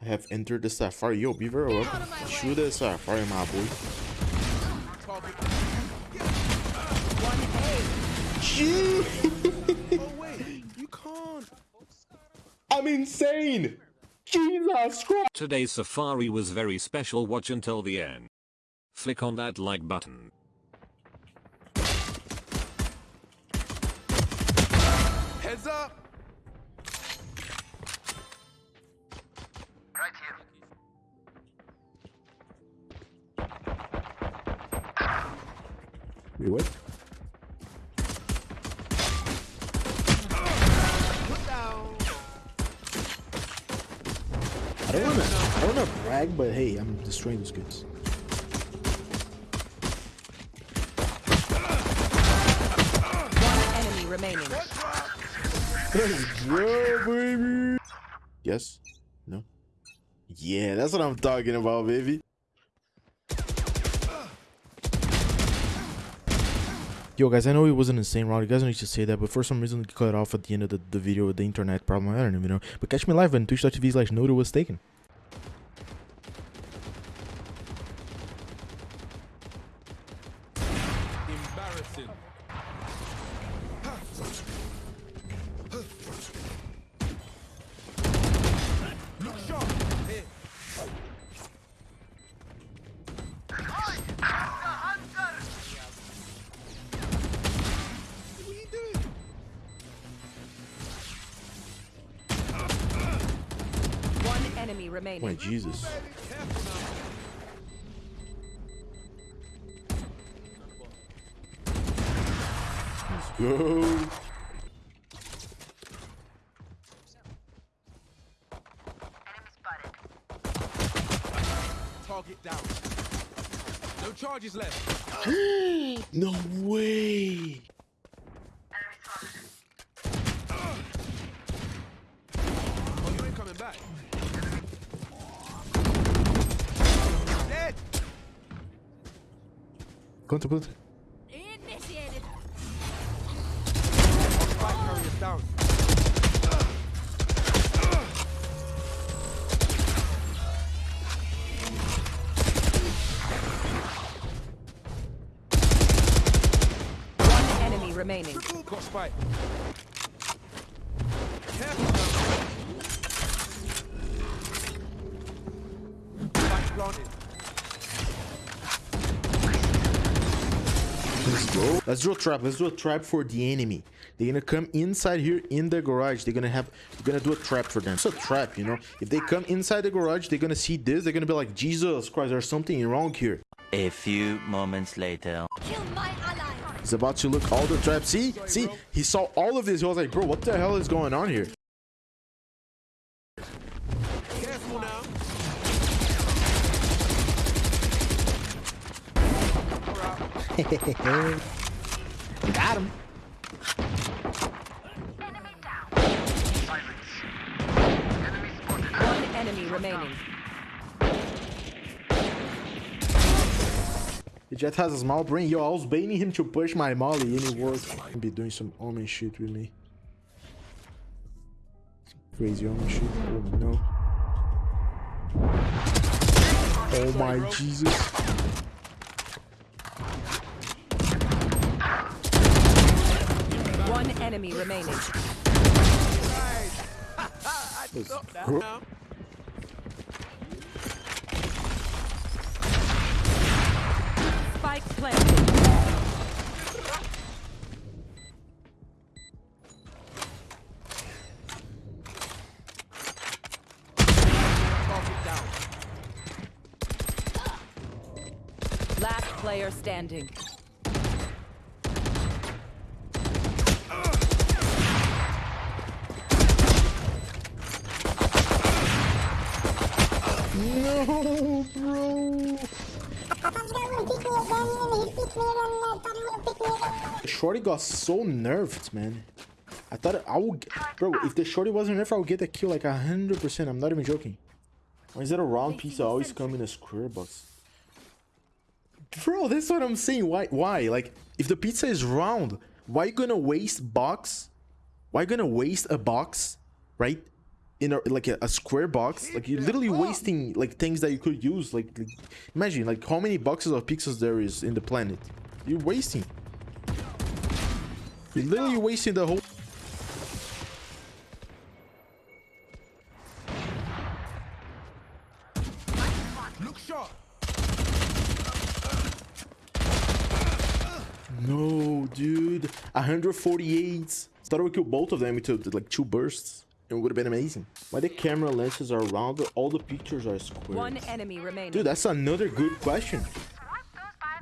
I have entered the safari. Yo, be very welcome. Shoot the safari, my boy. Oh wait, you can't. I'm insane. Jesus Christ. Today's safari was very special watch until the end. Flick on that like button. Heads up. Put down. I don't wanna I don't wanna brag, but hey, I'm destroying those kids. One enemy remaining. Let's go, baby. Yes? No? Yeah, that's what I'm talking about, baby. Yo, guys, I know it was an insane round. You guys don't need to say that, but for some reason, it cut off at the end of the, the video with the internet problem. I don't even know. But catch me live on twitch.tv slash Noda was taken. Remaining. My Jesus. Let's go. Target down. No charges left. No way. Oh, you ain't coming back. Quanto, quanto? Initiated. Spike down. One enemy remaining. Got Let's go. Do a trap. Let's do a trap for the enemy. They're gonna come inside here in the garage. They're gonna have. We're gonna do a trap for them. It's a trap, you know. If they come inside the garage, they're gonna see this. They're gonna be like, Jesus Christ, there's something wrong here. A few moments later. Kill my ally. He's about to look all the traps. See, see, he saw all of this. He was like, bro, what the hell is going on here? Careful now. Got him. One enemy remaining. He just has a small brain. Yo, I was baiting him to push my molly and it worked. He be doing some omen shit with me. Crazy omen shit. Oh no. Oh my Jesus. One enemy remaining. Spike planted. Last player standing. Shorty got so nerfed, man. I thought I would, bro. If the shorty wasn't nerfed, I would get the kill like a hundred percent. I'm not even joking. Why is that a round pizza always come in a square box? Bro, that's what I'm saying. Why? Why? Like, if the pizza is round, why you gonna waste box? Why you gonna waste a box, right? in a like a, a square box. Like you're literally wasting like things that you could use. Like, like imagine like how many boxes of pixels there is in the planet. You're wasting. You're literally wasting the whole. Look sharp. No, dude. 148. Thought I would kill both of them into like two bursts. It would have been amazing. Why the camera lenses are round? All the pictures are square. One enemy remaining. Dude, that's another good question.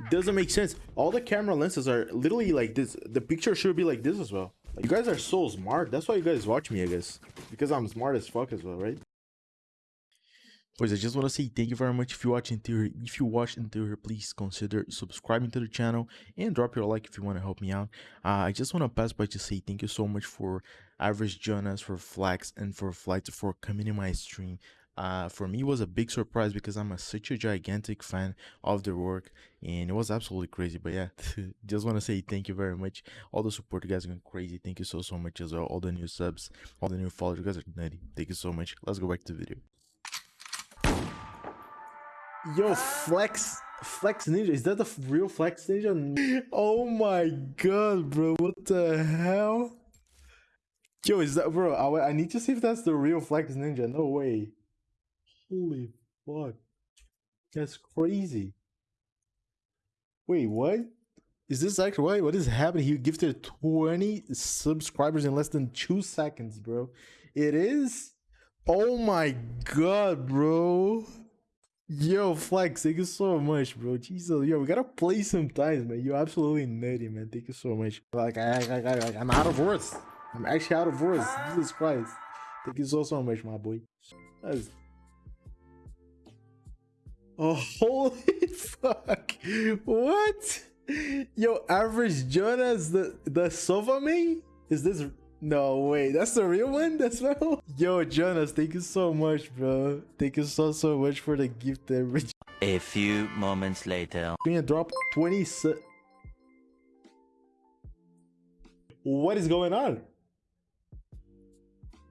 Doesn't make sense. All the camera lenses are literally like this. The picture should be like this as well. Like, you guys are so smart. That's why you guys watch me, I guess. Because I'm smart as fuck as well, right? Boys, I just want to say thank you very much if you watch until here. If you watch until here, please consider subscribing to the channel and drop your like if you want to help me out. Uh, I just want to pass by to say thank you so much for Average Jonas, for Flax, and for Flight for coming in my stream. Uh, for me, was a big surprise because I'm a, such a gigantic fan of their work, and it was absolutely crazy. But yeah, just want to say thank you very much. All the support, you guys are going crazy. Thank you so so much as well. All the new subs, all the new followers, you guys are nutty. Thank you so much. Let's go back to the video. Yo, Flex, Flexinja, is that the real Flexinja? Oh my god, bro, what the hell? Yo, is that, bro, I, I need to see if that's the real Flexinja, no way. Holy fuck. That's crazy. Wait, what? Is this actually, what, what is happening? He gifted 20 subscribers in less than two seconds, bro. It is? Oh my god, bro. Yo, Flex, thank you so much, bro. Jesus, yo, we gotta play sometimes, man. You're absolutely nutty, man. Thank you so much. Like, I, I, I, I, I'm out of words. I'm actually out of words. Jesus Christ. Thank you so, so much, my boy. That's... Oh, holy fuck. What? Yo, Average Jonas, the, the Sova me? Is this... No way, that's the real one. That's real. Yo, Jonas, thank you so much, bro. Thank you so so much for the gift, average. A few moments later. Gonna drop twenty. What is going on,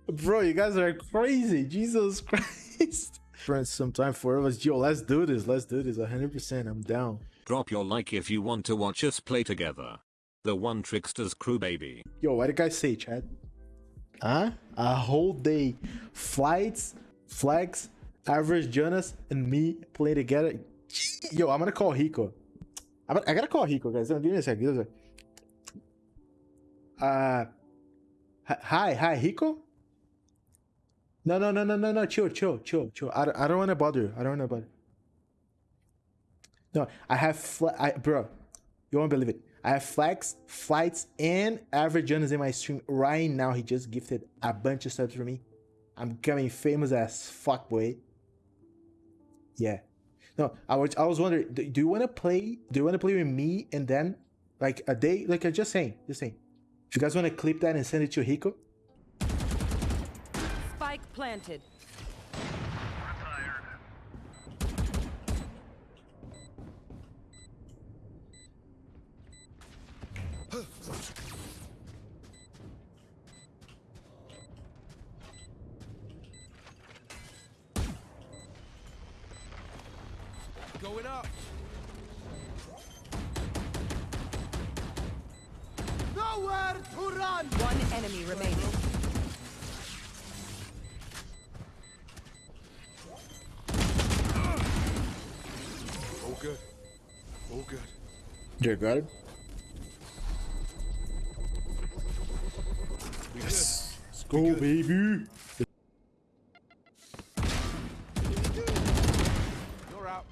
bro? You guys are crazy. Jesus Christ. Friends, sometime for us. Yo, let's do this. Let's do this. 100%. I'm down. Drop your like if you want to watch us play together. The One Tricksters crew baby. Yo, what did I say, Chad? Huh? A whole day. Flights, Flags, Average Jonas, and me play together. Yo, I'm gonna call Hiko. I'm, I gotta call Hiko, guys. Give me a second. Give me a second. Uh, hi, hi, Hiko? No, no, no, no, no, no. Chill, chill, chill, chill. I don't, I don't want to bother you. I don't want to bother. No, I have, fl- I, bro. You won't believe it. I have flex, flights, and average Jonas in my stream right now. He just gifted a bunch of subs for me. I'm becoming famous as fuck, boy. Yeah. No, I was I was wondering, do, do you want to play? Do you want to play with me and then like a day? Like I just saying, just saying. If you guys want to clip that and send it to Hiko, planted. Going up. Nowhere to run. One enemy remaining. You got it. We Let's go, baby. good. You're out.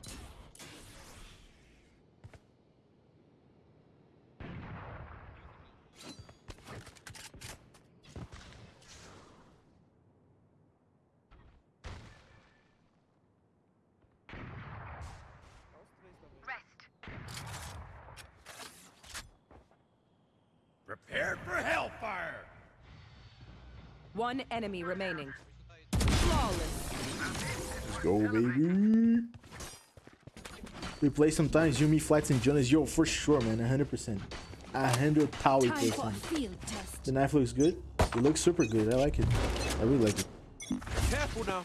Prepare for hellfire. One enemy remaining. Flawless. Let's go, baby. We play sometimes, you, me, Flats, and Jonas. Yo, for sure, man. 100%. A hundred thousand Time for a percent. The knife looks good. It looks super good. I like it. I really like it. Careful now.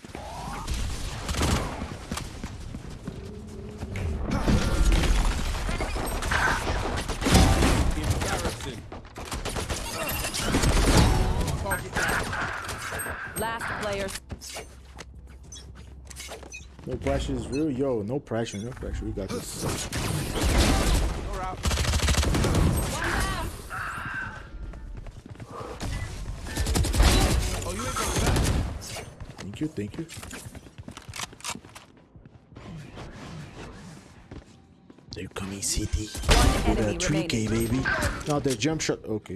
Embarrassing. Last player. No pressure is real. Yo, no pressure, no pressure. We got this. You're out. Oh, you ain't coming back. Thank you, thank you. They're coming, CT. One With a 3K, remaining. baby. Now the jump shot. Okay.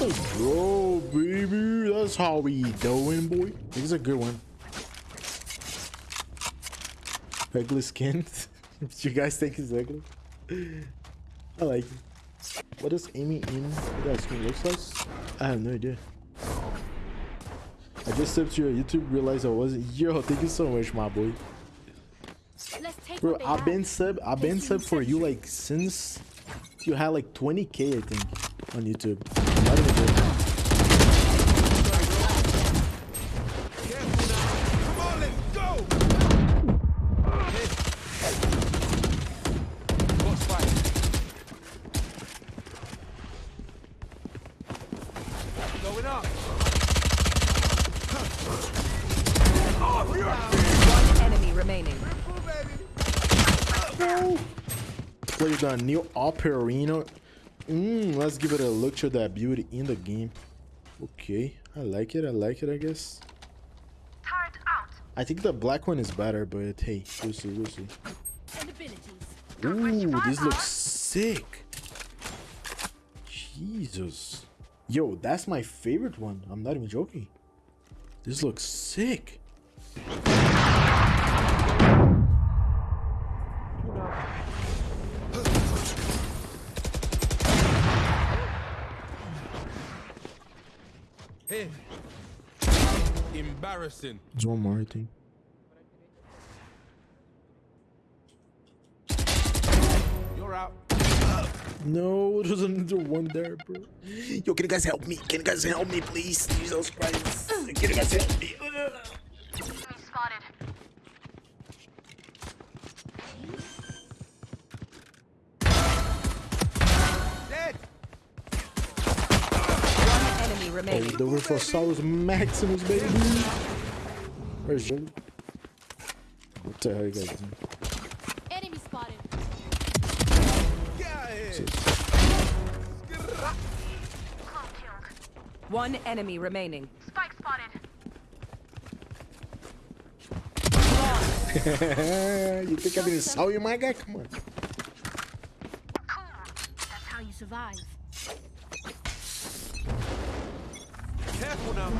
Let's go, baby. That's how we doing, boy. This is a good one. Ugly skin. you guys think it's ugly? I like it. What does Amy in that skin looks like? I have no idea. I just stepped to your YouTube, realized I wasn't. Yo, thank you so much, my boy. Bro, I've been sub, I've been sub for you like since you had like 20k, I think, on YouTube. Not even joking. Careful now. Come on, let's go. Hit. What's fight? Going up. One enemy remaining. What you got? New Operino. Mmm, let's give it a look to that beauty in the game. Okay, I like it. I like it. I guess. I think the black one is better, but hey, we'll see. We'll see. Ooh, this looks sick. Jesus. Yo, that's my favorite one. I'm not even joking. This looks sick. Embarrassing. There's one more, I think. You're out. No, there's another one there, bro. Yo, can you guys help me? Can you guys help me, please? Jesus Christ. Can you guys help me? Spotted. Dead. One enemy Oh, remaining. the Ruffosaurus Maximus, baby. Where's Joe? What the hell you guys doing? Enemy spotted. Get out of here. One enemy remaining. Spike spotted. you think I didn't saw you, my guy? Come on. That's how you survive. Careful now.